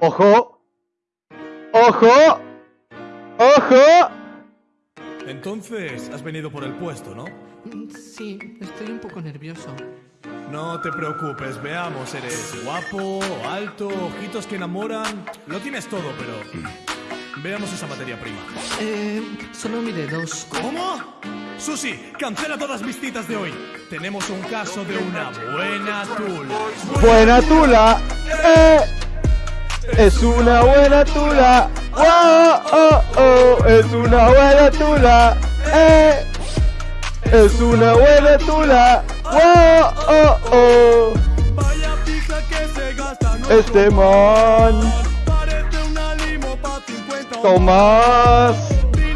¡Ojo! ¡Ojo! ¡Ojo! Entonces, has venido por el puesto, ¿no? Sí, estoy un poco nervioso. No te preocupes, veamos, eres guapo, alto, ojitos que enamoran. Lo tienes todo, pero... Veamos esa materia prima. Eh, solo miré dos. ¿Cómo? Susi, cancela todas mis citas de hoy. Tenemos un caso de una buena tula. ¡Buena tula! ¡Eh! ¡Es una buena tula! ¡Oh, oh, oh! ¡Es una buena tula! ¡Eh! ¡Es una buena tula! ¡Oh, oh, oh! Vaya pizza que se gasta, Este man parece una limo pa' 50 Tomás